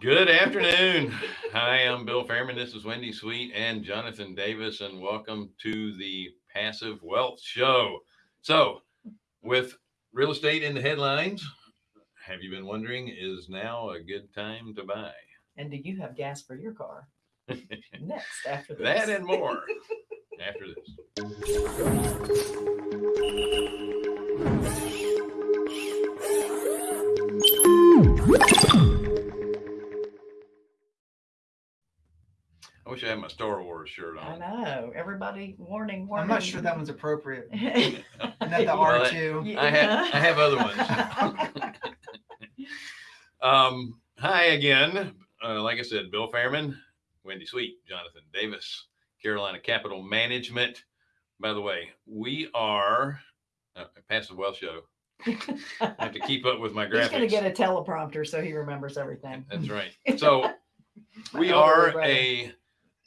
Good afternoon. Hi, I'm Bill Fairman. This is Wendy Sweet and Jonathan Davis, and welcome to the Passive Wealth Show. So, with real estate in the headlines, have you been wondering is now a good time to buy? And do you have gas for your car? Next, after this. That and more after this. Wish I had my Star Wars shirt on. I on. know. Everybody, warning, warning. I'm not sure that one's appropriate. Isn't that the Well, R2? I have I have other ones. Um, hi again. Uh, like I said, Bill Fairman, Wendy Sweet, Jonathan Davis, Carolina Capital Management. By the way, we are uh, a passive wealth show. I have to keep up with my He's gonna graphics. get a teleprompter so he remembers everything. That's right. So we elderly are brother. a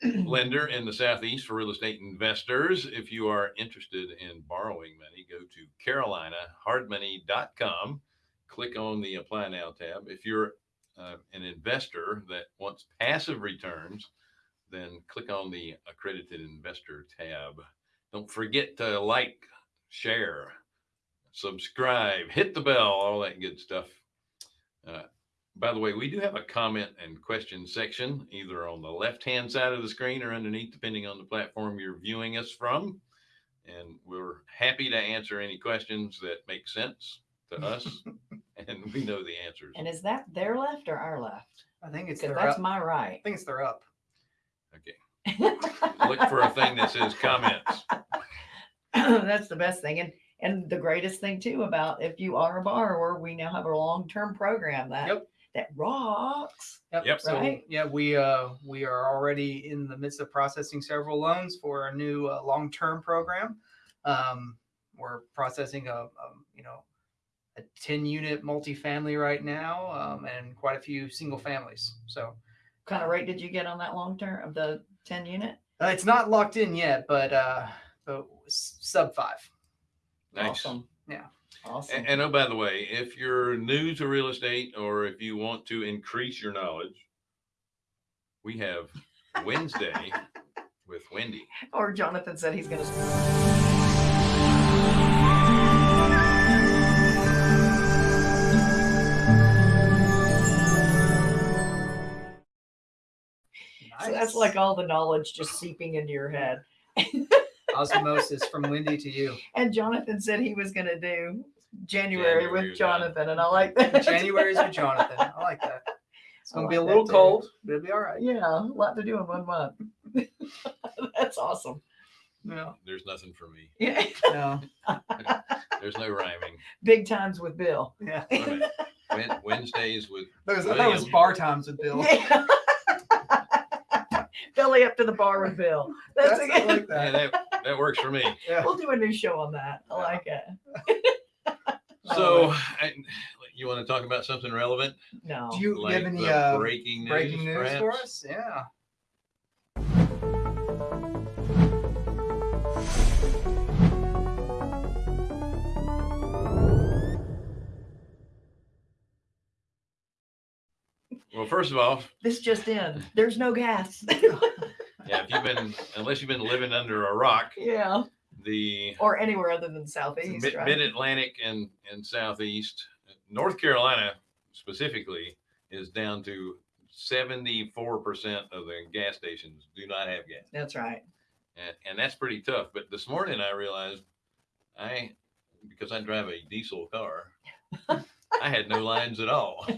lender in the Southeast for real estate investors. If you are interested in borrowing money, go to carolinahardmoney.com. Click on the Apply Now tab. If you're uh, an investor that wants passive returns, then click on the Accredited Investor tab. Don't forget to like, share, subscribe, hit the bell, all that good stuff. Uh, by the way, we do have a comment and question section either on the left hand side of the screen or underneath, depending on the platform you're viewing us from. And we're happy to answer any questions that make sense to us. and we know the answers. And is that their left or our left? I think it's Because their that's up. my I think it's their up. Okay. Look for a thing that says comments. That's the best thing. And and the greatest thing too about if you are a borrower, we now have a long-term program that Yep. That rocks. Yep. So Right. yeah, we uh we are already in the midst of processing several loans for our new uh, long-term program. Um, we're processing a, a you know a 10 unit multifamily right now um, and quite a few single families. So Kind of rate did you get on that long term of the 10 unit? uh, it's not locked in yet, but uh, but sub five. Nice. Awesome. Yeah. Awesome. And, and oh, by the way, if you're new to real estate or if you want to increase your knowledge, we have Wednesday with Wendy. or Jonathan said he's gonna So that's like all the knowledge just seeping into your head. osmosis from Wendy to you. And Jonathan said he was going to do January, January with with Jonathan, and I like that. January's with Jonathan. I like that. It's gonna be a little that too. cold, but it'll be all right. Yeah, a lot to do in one month. That's awesome. Yeah. There's nothing for me. Yeah, No. There's no rhyming. big times with Bill. Yeah. Wait a minute. Wed- Wednesdays with Those, I thought it was bar times with Bill. Yeah. Belly up to the bar with Bill. That's, That's- I a, like yeah, that. that that works for me. Yeah. we'll do a new show on that. I like it. So, I, you want to talk about something relevant, No. Do you like give any the uh, breaking news? breaking news for us? Yeah. Well, first of all, this just in. There's no gas. yeah, if you've been unless you've been living under a rock, yeah. The Or anywhere other than Southeast, mid, right? mid-Atlantic and and southeast, North Carolina specifically is down to 74% of the gas stations do not have gas. That's right. and, and that's pretty tough. But this morning I realized I, because I drive a diesel car, I had no lines at all.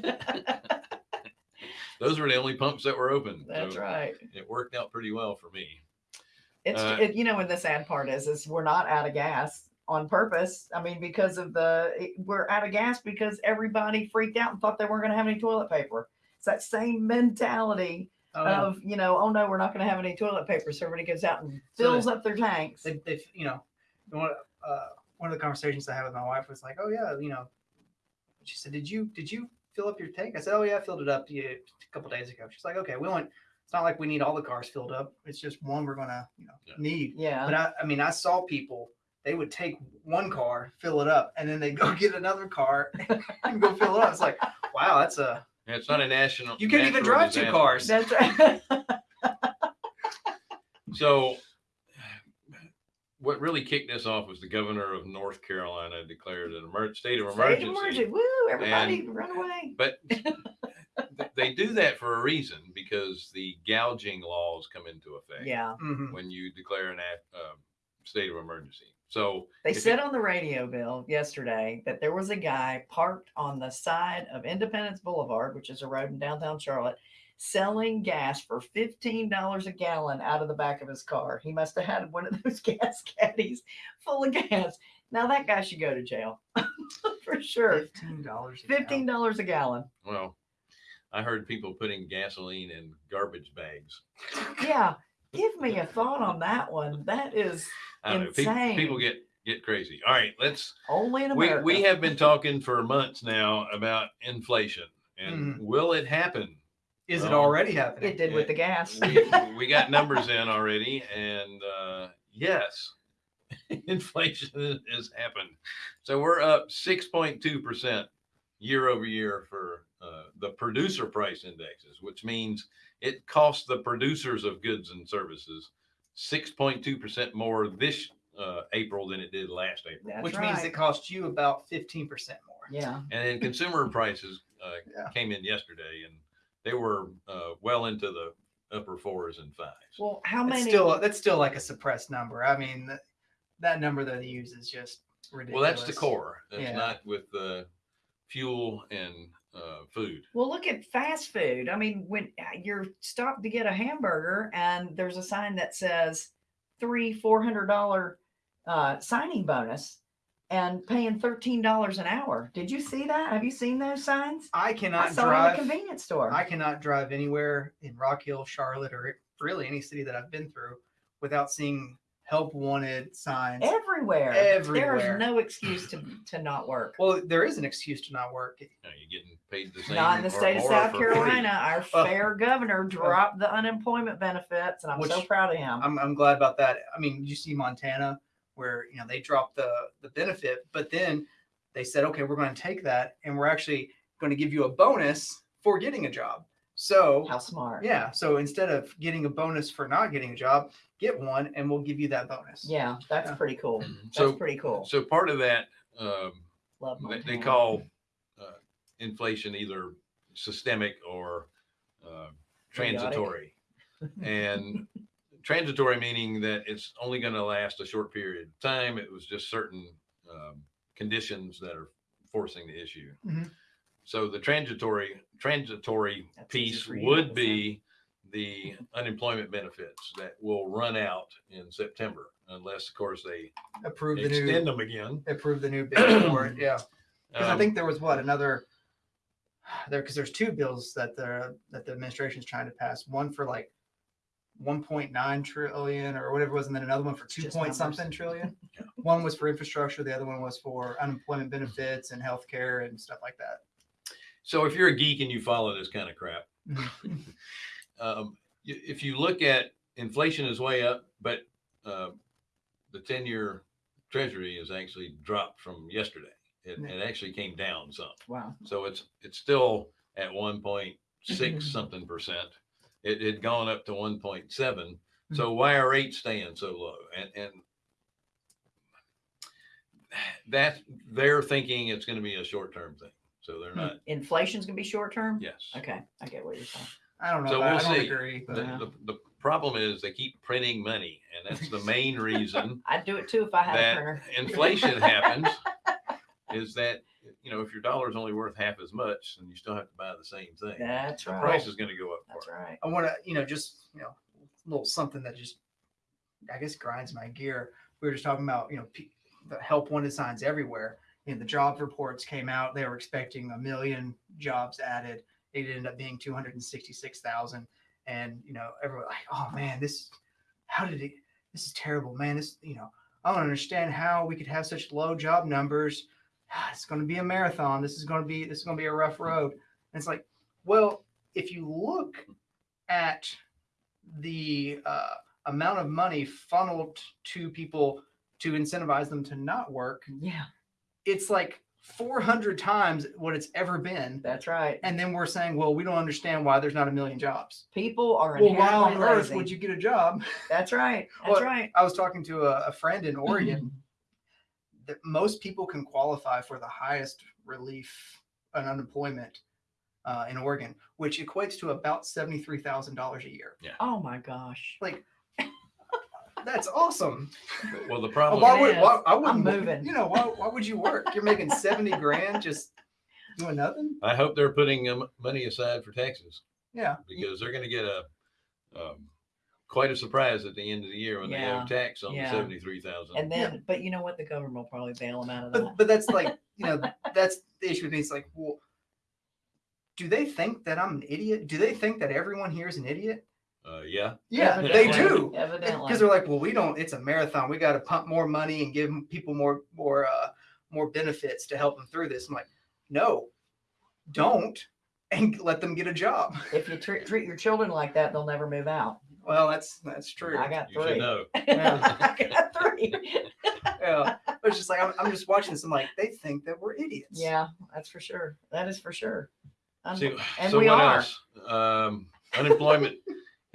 Those were the only pumps that were open. That's so right. It worked out pretty well for me. It's Uh, it, you know what the sad part is is we're not out of gas on purpose. I mean, because of the we're out of gas because everybody freaked out and thought they weren't going to have any toilet paper. It's that same mentality Oh, of you know, oh no, we're not going to have any toilet paper, so everybody goes out and So fills up their tanks. they, they, you know, one, uh, one of the conversations I had with my wife was like, oh yeah, you know, she said, did you, did you fill up your tank? I said, oh yeah, I filled it up a couple days ago. She's like, okay, we want, it's not like we need all the cars filled up. It's just one we're going to, you know, Yeah. need. yeah, But I, I mean, I saw people, they would take one car, fill it up, and then they go get another car and go fill it up. It's like, wow, that's a, And It's not a national. You can't even natural drive two cars. That's right. So what really kicked this off was the governor of North Carolina declared an emer- state of State of emergency. emergency. Woo, everybody run away. But they do that for a reason because the gouging laws come into effect Yeah. Mhm. when you declare an act, uh, state of emergency. So They If it- said on the radio, Bill, yesterday that there was a guy parked on the side of Independence Boulevard, which is a road in downtown Charlotte, selling gas for $15 a gallon out of the back of his car. He must have had one of those gas caddies full of gas. Now that guy should go to jail for sure. Fifteen dollars. a gallon. $15 a gallon. well, I heard people putting gasoline in garbage bags. Yeah. Give me a thought on that one. That is insane. know. People, people get get crazy. All right, let's only in we, America. we have been talking for months now about inflation and Mhm. will it happen Is it already happening? it did with the gas. we, we got numbers in already and uh yes inflation has happened so we're up 6.2 percent year over year for uh, the producer price indexes which means it costs the producers of goods and services 6.2 percent more this uh, april than it did last april That's Which right. means it costs you about fifteen percent more. yeah. and then consumer prices uh, Yeah. came in yesterday and they were uh, well into the upper fours and fives Well, how That's many? still that's still like a suppressed number. I mean, that, that number that they use is just ridiculous. Well, that's the core. That's Yeah. not with the fuel and uh, food. Well, look at fast food. I mean, when uh, you're stopped to get a hamburger and there's a sign that says three, four hundred dollar uh, signing bonus and paying thirteen dollars an hour. Did you see that? Have you seen those signs? I I cannot saw it in drive. a convenience store. I cannot drive anywhere in Rock Hill, Charlotte, or really any city that I've been through without seeing help wanted signs. everywhere. There Everywhere. is no excuse to to not work. Well, there is an excuse to not work. You know, you're getting paid the same. Not in the state of South. Carolina. Our Uh, fair governor dropped the unemployment benefits, and I'm so proud of him. I'm, I'm glad about that. I mean, you see Montana where you know they dropped the the benefit, but then they said, okay, we're going to take that and we're actually going to give you a bonus for getting a job. So How smart. yeah, so instead of getting a bonus for not getting a job, get one and we'll give you that bonus. Yeah, that's Yeah. pretty cool. That's So, pretty cool. so part of that, um, Love they, they call uh, inflation either systemic or uh, transitory. and transitory meaning that it's only going to last a short period of time. It was just certain um, conditions that are forcing the issue. Mhm. So the transitory transitory That's easy piece for you to would understand. be the unemployment benefits that will run out in September, unless of course they Approve the extend new them again. approve the new bill for it. Yeah. Because I Um, think there was what another there because there's two bills that the that the administration is trying to pass. One for like 1.9 trillion or whatever it was, and then another one for two Just point numbers. something trillion. Yeah. One was for infrastructure, the other one was for unemployment benefits and healthcare and stuff like that. So if you're a geek and you follow this kind of crap. um, if you look at inflation is way up, but uh, the 10 year treasury is actually dropped from yesterday. It, Yeah. it actually came down some. Wow. So it's it's still at 1.6 something percent. It had gone up to 1.7. So why are rates staying so low? And and that they're thinking it's going to be a short term thing. So they're not. Inflation's gonna be short term. Yes. Okay, I get what you're saying. I don't know. So if we'll I don't see. agree. The, Yeah. the, the problem is they keep printing money, and that's the main reason I'd do it too if I had a that printer. inflation happens. Is that you know if your dollar is only worth half as much, and you still have to buy the same thing. That's the right. price is going to go up. That's for it. right. I want to, you know, just you know, a little something that just, I guess, grinds my gear. We were just talking about, you know, the help wanted signs everywhere. You know, the job reports came out. They were expecting a million jobs added. It ended up being two hundred and sixty-six thousand. And you know, everyone like, oh man, this, how did it? This is terrible, man. This, you know, I don't understand how we could have such low job numbers. It's going to be a marathon. This is going to be this is going to be a rough road. And it's like, well, if you look at the uh, amount of money funneled to people to incentivize them to not work, Yeah. it's like 400 times what it's ever been. That's right. And then we're saying, well, we don't understand why there's not a million jobs. People are Well, why on inherently earth lazy. would you get a job? That's right. That's Well, right. I was talking to a, a friend in Oregon that most people can qualify for the highest relief on unemployment uh, in Oregon, which equates to about seventy-three thousand dollars a year. Yeah. Oh my gosh. Like, that's awesome. Well, the problem. Why It would why, is. I wouldn't moving. You know why? Why would you work? You're making seventy grand just doing nothing. I hope they're putting um, money aside for taxes Yeah. because they're going to get a um, quite a surprise at the end of the year when they have tax on Yeah. the seventy-three thousand. And then, but you know what? The government will probably bail them out of that. But but that's like you know that's the issue with me. It's like, well, do they think that I'm an idiot? Do they think that everyone here is an idiot? Uh, yeah, Yeah, they do. Evidently. Because they're like, well, we don't. It's a marathon. We got to pump more money and give people more more uh, more benefits to help them through this. I'm like, no, don't, and let them get a job. if you treat, treat your children like that, they'll never move out. Well, that's that's true. I got you should three. know. I got three. yeah, but it's just like I'm, I'm just watching this. I'm like, they think that we're idiots. Yeah, that's for sure. That is for sure. Un- See, and we are. else? Um, unemployment.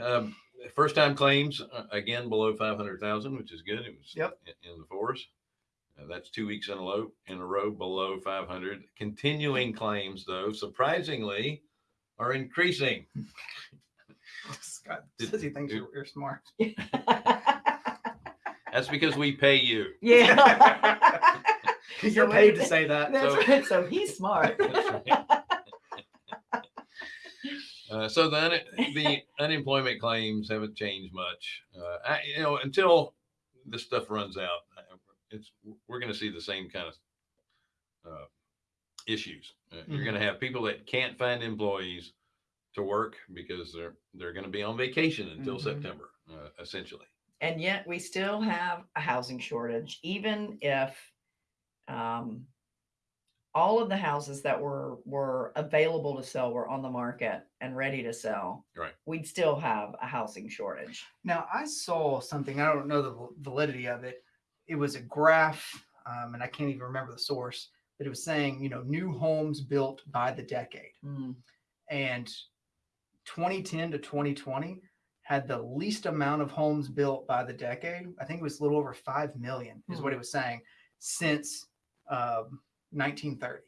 um, first time claims uh, again below five hundred thousand, which is good. It was Yep. in, in the fours. Uh, that's two weeks in a row in a row below five hundred. Continuing claims, though, surprisingly, are increasing. Scott Did- says he thinks did- you're, you're smart. That's because we pay you. yeah. You're So paid to say that. That's So- right. So he's smart. That's right. Uh, so the, un- the unemployment claims haven't changed much. Uh, I, you know, until this stuff runs out, it's we're going to see the same kind of uh, issues. Uh, You're going to have people that can't find employees to work because they're they're going to be on vacation until Mhm. September, uh, essentially. and yet we still have a housing shortage, even if um, all of the houses that were were available to sell were on the market and ready to sell. Right. We'd still have a housing shortage. Now, I saw something, I don't know the validity of it. It was a graph, um, and I can't even remember the source, but it was saying, you know, new homes built by the decade. Mm, And 2010 to 2020 had the least amount of homes built by the decade. I think it was a little over 5 million, is what it was saying, since um, 1930.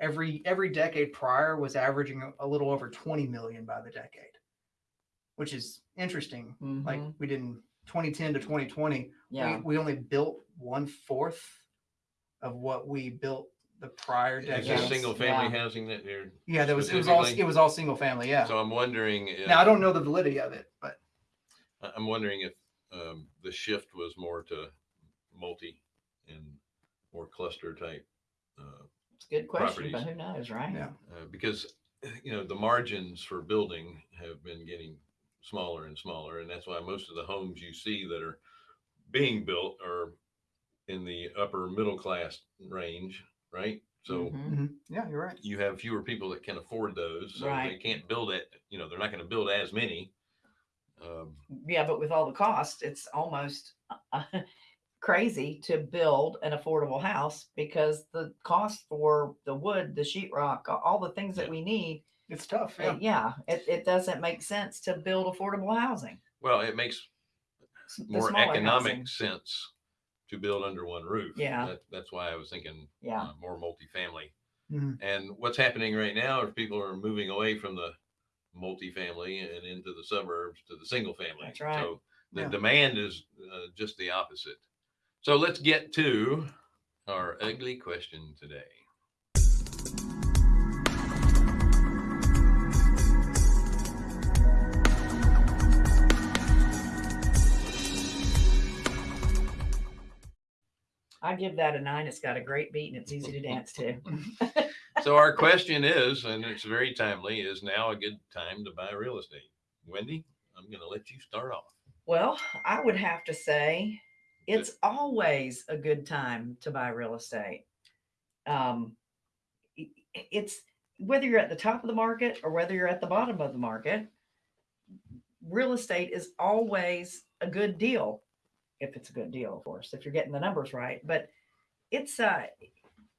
Every every decade prior was averaging a- a little over 20 million by the decade, which is interesting like mhm, we didn't 2010 to 2020 yeah. we, we only built one fourth of what we built the prior Is decade this Yes, single family yeah. housing that you're? yeah there was it was all it was all single family yeah So I'm wondering. If, now i don't know the validity of it but I- I'm wondering if um, the shift was more to multi and more cluster type, uh, It's a good question, but who knows, right? Yeah. uh, because you know the margins for building have been getting smaller and smaller, and that's why most of the homes you see that are being built are in the upper middle class range, right? So Mhm. mhm, yeah you're right you have fewer people that can afford those, so they Right. can't build it. You know, they're not going to build as many. Um, Yeah, but with all the costs, it's almost uh, crazy to build an affordable house because the cost for the wood, the sheetrock, all the things that we need, it's tough uh, yeah yeah, it, it doesn't make sense to build affordable housing. well, it makes more economic housing. sense to build under one roof. Yeah. That, that's why I was thinking Yeah. uh, more multifamily. Mhm. And what's happening right now is people are moving away from the multifamily and into the suburbs to the single family. That's right. So the Yeah. demand is uh, just the opposite. So let's get to our ugly question today. I give that a nine. It's got a great beat and it's easy to dance to. So our question is, and it's very timely, is now a good time to buy real estate? Wendy, I'm going to let you start off. Well, I would have to say it's always a good time to buy real estate. Um, it's whether you're at the top of the market or whether you're at the bottom of the market, real estate is always a good deal. If it's a good deal, of course, if you're getting the numbers right. But it's uh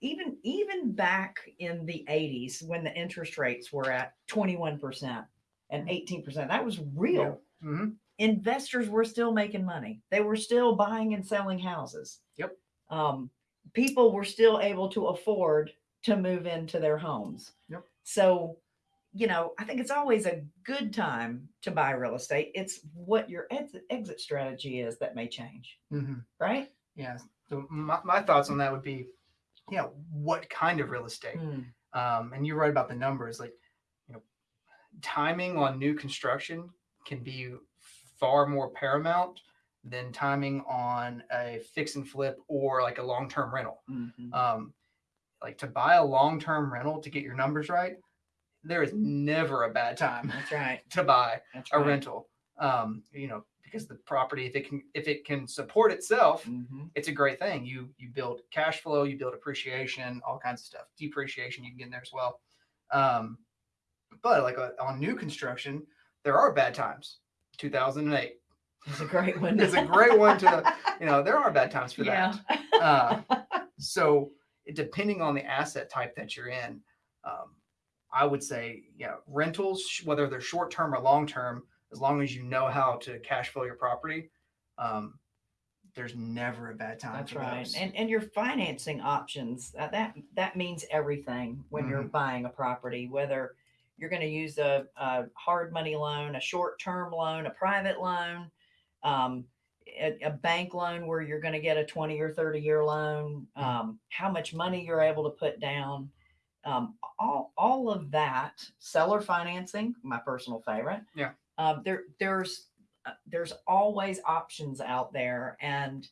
even even back in the 80s when the interest rates were at 21% and 18%, that was real. Mhm. Investors were still making money. They were still buying and selling houses. Yep. Um, people were still able to afford to move into their homes. Yep. So, you know, I think it's always a good time to buy real estate. It's what your exit, exit strategy is that may change, Mhm. right? Yeah. So my, my thoughts on that would be, yeah, what kind of real estate? Hmm. Um, and you're right about the numbers. Like, you know, timing on new construction can be far more paramount than timing on a fix and flip or like a long term rental. Mhm. Um, like to buy a long term rental to get your numbers right, there is never a bad time That's right. to buy That's a right. rental. Um, you know, because the property, if it can, if it can support itself, Mhm. it's a great thing. You you build cash flow, you build appreciation, all kinds of stuff. Depreciation you can get in there as well. Um, but like uh, on new construction, there are bad times. 2008, It's a great one. It's a great one to- you know, there are bad times for yeah. that. Uh, so depending on the asset type that you're in, um, I would say, yeah, rentals, whether they're short term or long term, as long as you know how to cash flow your property, um, there's never a bad time. That's right. those. And and your financing options uh, that that means everything when you're Mm-hmm. buying a property, whether you're going to use a, a hard money loan, a short term loan, a private loan, um, a, a bank loan where you're going to get a 20 or 30 year loan, um, how much money you're able to put down. Um, all, all of that seller financing, my personal favorite. Yeah. Um, there, there's, uh, there's always options out there and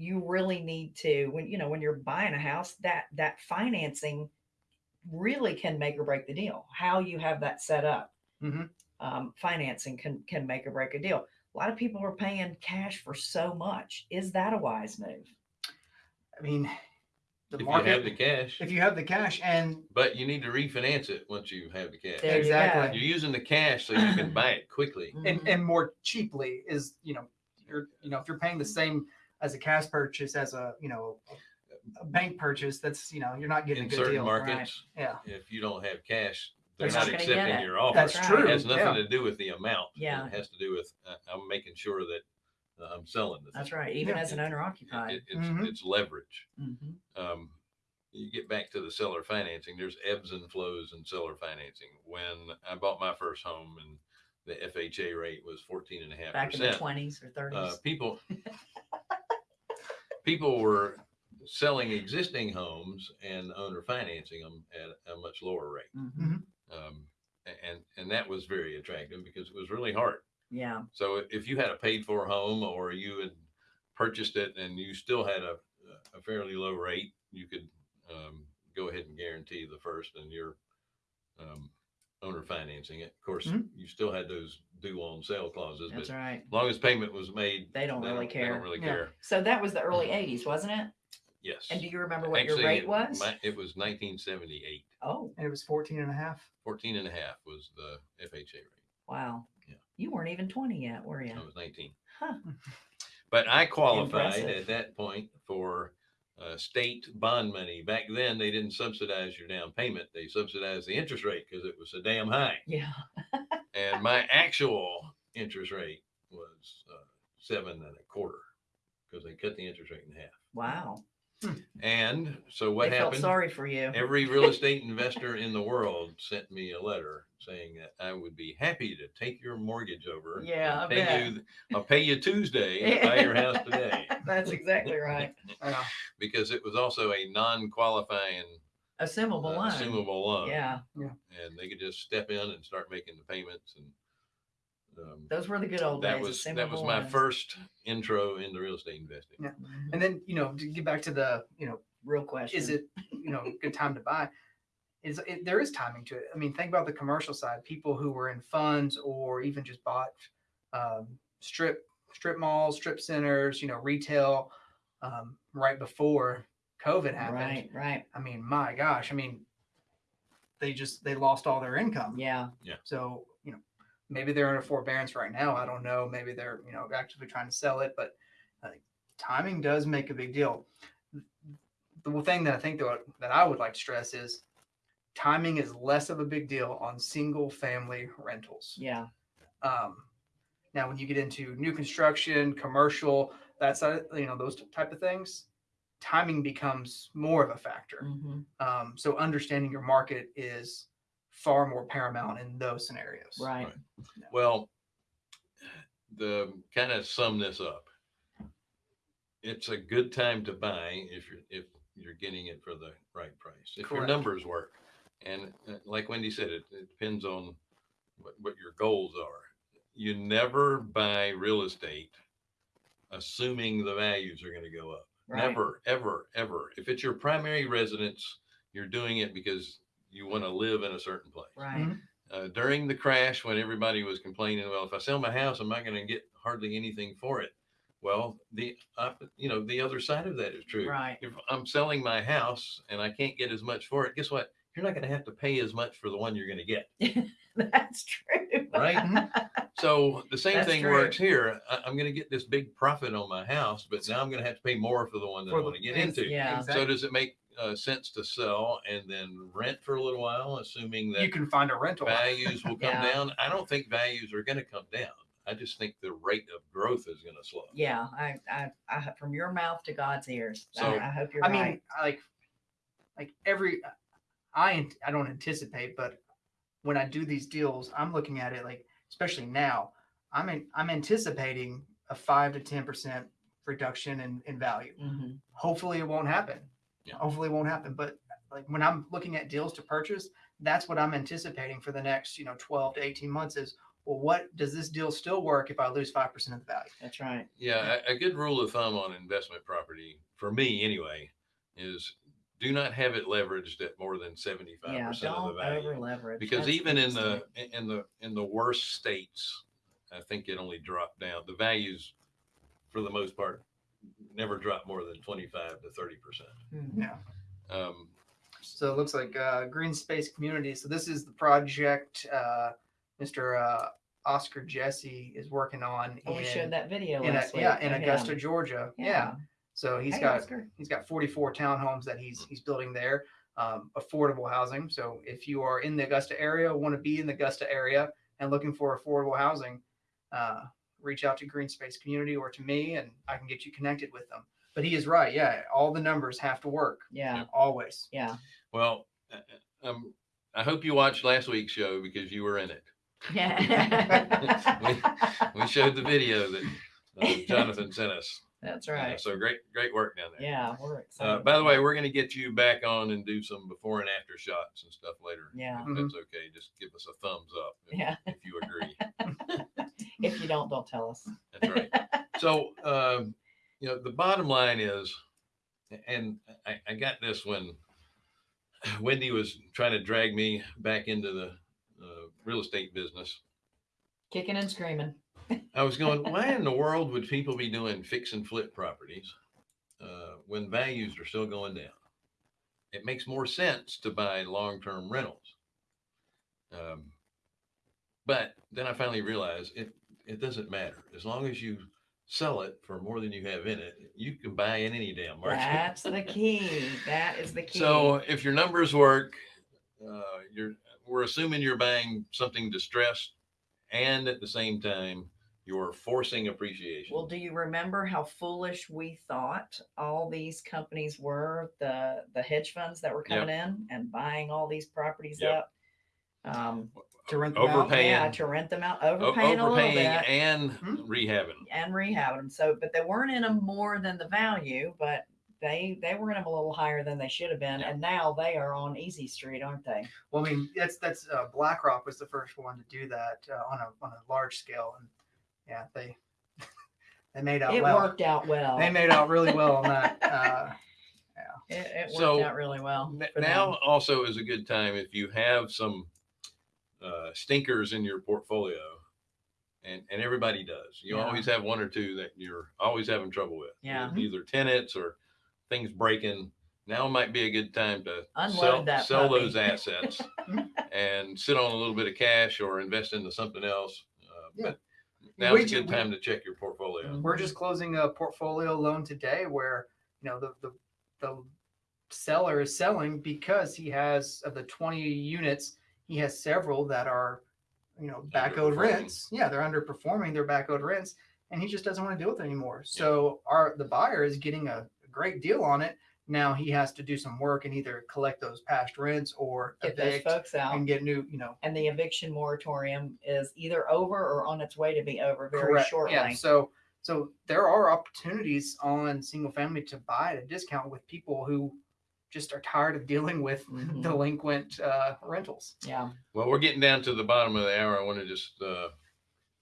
you really need to when you know when you're buying a house that that financing really can make or break the deal how you have that set up Mhm. um, financing can can make or break a deal a lot of people are paying cash for so much is that a wise move I mean, the If you have the cash, if you have the cash and but you need to refinance it once you have the cash. There Exactly. You're using the cash so you can buy it quickly. and, and more cheaply is you know you're you know if you're paying the same as a cash purchase as a you know a, a bank purchase that's you know you're not getting In a good certain deal markets, yeah if you don't have cash, they're They're not not gonna get accepting it. your offer. that's right. true It has nothing yeah. to do with the amount. Yeah. It has to do with, uh, I'm making sure that uh, I'm selling the that's thing. right even Yeah. as an owner occupied It, it's, Mhm. it's leverage. Mhm. um, you get back to the seller financing, there's ebbs and flows in seller financing. When I bought my first home and the FHA rate was 14 and a half back in the percent, 20s or 30s uh, people, people were selling existing homes and owner financing them at a much lower rate. Mhm. Um, and, and that was very attractive because it was really hard. yeah So if you had a paid for home or you had purchased it and you still had a, a fairly low rate, you could um, go ahead and guarantee the first and your um, owner financing it. Of course, Mhm. you still had those due on sale clauses, that's but right as long as payment was made, they don't really They care don't really Yeah. care. so that was the early 80s wasn't it Yes. and do you remember what Actually, your rate it- was my- it was 1978. oh and it was 14 and a half 14 and a half was the FHA rate. wow Yeah. you weren't even 20 yet were you I was 19. Huh. But I qualified Impressive. at that point for uh, state bond money. Back then, they didn't subsidize your down payment; they subsidized the interest rate because it was so damn high. yeah And my actual interest rate was uh, seven and a quarter because they cut the interest rate in half. wow And so what they felt happened? sorry for you Every real estate investor in the world sent me a letter saying that I would be happy to take your mortgage over. Yeah, I pay bet. you. I'll pay you Tuesday and buy your house today That's exactly right. yeah. because it was also a non-qualifying Assumable uh, loan. assumable loan. Yeah, and they could just step in and start making the payments and. Um, those were the good old that days. was that was my loans. first intro into real estate investing. Yeah. And then you know to get back to the you know Real question. is it you know good time to buy is it, there is timing to it i mean think about the commercial side people who were in funds or even just bought um, strip strip malls strip centers you know retail um, right before covid happened Right, right. i mean my gosh i mean they just they lost all their income Yeah. Yeah. so you know maybe they're in a forbearance right now. I don't know. Maybe they're you know actively trying to sell it but uh, timing does make a big deal. The thing that I think that, that I would like to stress is timing is less of a big deal on single family rentals. Yeah, Um, now, when you get into new construction, commercial, that side, you know, those type of things, timing becomes more of a factor. mhm, Um, so understanding your market is far more paramount in those scenarios. right. Well, the kind of sum this up. It's a good time to buy if you're, if you're getting it for the right price. If your numbers work. And uh, like Wendy said, it, it depends on what, what your goals are. You never buy real estate assuming the values are going to go up. Right. Never, ever, ever. If it's your primary residence, you're doing it because you want to live in a certain place Right. uh, during the crash when everybody was complaining, well, if I sell my house, I'm not going to get hardly anything for it. Well, the uh, you know the other side of that is true. Right. If I'm selling my house and I can't get as much for it, guess what? You're not going to have to pay as much for the one you're going to get. That's true. Right. So the same That's thing true. works here. I, I'm going to get this big profit on my house, but now I'm going to have to pay more for the one that I For want to get into. Yeah. So does it make uh, sense to sell and then rent for a little while, assuming that You can find a rental. values will come Yeah. down. I don't think values are going to come down. I just think the rate of growth is going to slow. Yeah, I, I, I, from your mouth to God's ears. I- So- I, hope you're I right. mean, I like, like every, I ant- I don't anticipate, but when I do these deals, I'm looking at it like, especially now, I'm in, I'm anticipating a five to ten percent reduction in in value. Mhm. Hopefully, it won't happen. Yeah. Hopefully, it won't happen. But like when I'm looking at deals to purchase, that's what I'm anticipating for the next, you know, 12 to 18 months. Is well, what does this deal still work if I lose five percent of the value? That's right. Yeah, a, a good rule of thumb on investment property, for me anyway, is do not have it leveraged at more than seventy-five Yeah, percent of the don't value. over leverage. Because even in the in the in the worst states, I think it only dropped down. The values, for the most part, never drop more than twenty-five to thirty percent. Yeah. Um, So it looks like uh, Green Space Community. So this is the project uh, Mr. Uh, Oscar Jesse is working on Oh, we showed that video in, a- last week. yeah, in of Augusta, him. Georgia. Yeah. So he's Hey, got Oscar. he's got 44 townhomes that he's he's building there. Um, affordable housing. So if you are in the Augusta area, want to be in the Augusta area, and looking for affordable housing, uh, reach out to Green Space Community or to me, and I can get you connected with them. But he is right. Yeah, all the numbers have to work Yeah, always. yeah, well, uh, um, I hope you watched last week's show because you were in it. yeah. We showed the video that uh, Jonathan sent us. That's Uh, right. so great, great work down there. Yeah, we're excited. Uh, by the way, we're going to get you back on and do some before and after shots and stuff later. Yeah. If Mhm. that's okay. Just give us a thumbs up if, Yeah. if you agree. if you don't, don't tell us. That's right. So, um, you know, the bottom line is, and I, I got this when Wendy was trying to drag me back into the uh, real estate business. Kicking and screaming. I was going, why in the world would people be doing fix and flip properties uh, when values are still going down? It makes more sense to buy long term rentals. Um, but then I finally realized it, it doesn't matter. As long as you sell it for more than you have in it, you can buy in any damn market. That's the key. That is the key. So if your numbers work, uh, you're we're assuming you're buying something distressed, and at the same time you're forcing appreciation. Well, do you remember how foolish we thought all these companies were, the the hedge funds that were Yep. coming in and buying all these properties Yep. up? Um, To rent them out? overpaying, yeah, to rent them out, o- overpaying a little overpaying, bit and Hmm. rehabbing. and rehabbing them. So, but they weren't in them more than the value, but they they were in them a little higher than they should have been, Yeah. and now they are on Easy Street, aren't they? Well, I mean, that's that's uh, BlackRock was the first one to do that uh, on a on a large scale, and yeah, they they made out It well. worked out well. They made out really well on that. Uh, it, it worked So, out really well. N- for them. Now also is a good time if you have some uh, stinkers in your portfolio, and and everybody does. You Yeah. always have one or two that you're always having trouble with. Yeah. either tenants or things breaking. Now might be a good time to Unload sell, that sell puppy. those assets and sit on a little bit of cash or invest into something else. Uh, Yeah. But now's We a ju- good we- time to check your portfolio. Mhm. we're just closing a portfolio loan today, where you know the the the seller is selling because he has of the 20 units, he has several that are, you know, back owed rents. Yeah, they're underperforming their back owed rents, and he just doesn't want to deal with it anymore. So our the buyer is getting a great deal on it. Now he has to do some work and either collect those past rents or Get those evict folks out. and get new, you know, And the eviction moratorium is either over or on its way to be over very shortly. Yeah. So so there are opportunities on single family to buy at a discount with people who just are tired of dealing with Mhm. delinquent uh, rentals. Yeah. Well, we're getting down to the bottom of the hour. I want to just uh,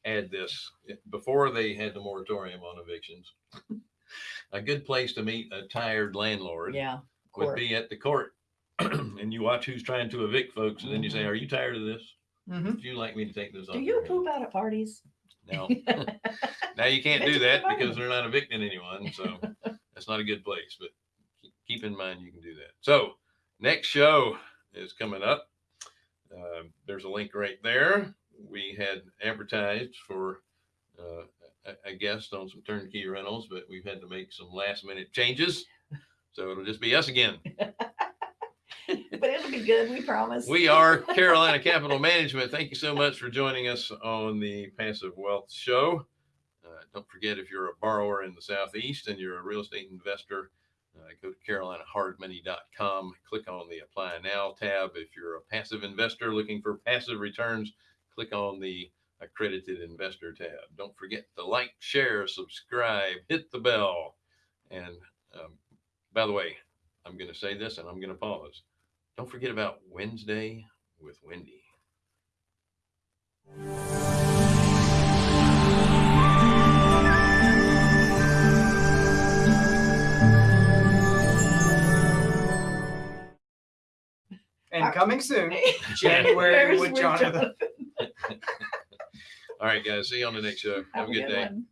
add this. Before they had the moratorium on evictions, a good place to meet a tired landlord Yeah. would be at the court. and you watch who's trying to evict folks, and then you say, Mhm. Are you tired of this? Mm-hmm. Would you like me to take this off? Do you poop out at parties? No. now you can't do that because they're not evicting anyone. So that's not a good place. But keep- in mind you can do that. So next show is coming up. Um, there's a link right there. We had advertised for uh, a, a guest on some turnkey rentals, but we've had to make some last minute changes. So it'll just be us again. But it'll be good, we promise. We are Carolina Capital Management. Thank you so much for joining us on the Passive Wealth Show. Uh, don't forget, if you're a borrower in the Southeast and you're a real estate investor, uh, go to carolinahardmoney.com. Click on the Apply Now tab. If you're a passive investor looking for passive returns, click on the Accredited Investor tab. Don't forget to like, share, subscribe, hit the bell. And um, by the way, I'm going to say this and I'm going to pause. Don't forget about Wednesday with Wendy. And coming soon, January There's with Jonathan. All right, guys. See you on the next show. Have a good day. one.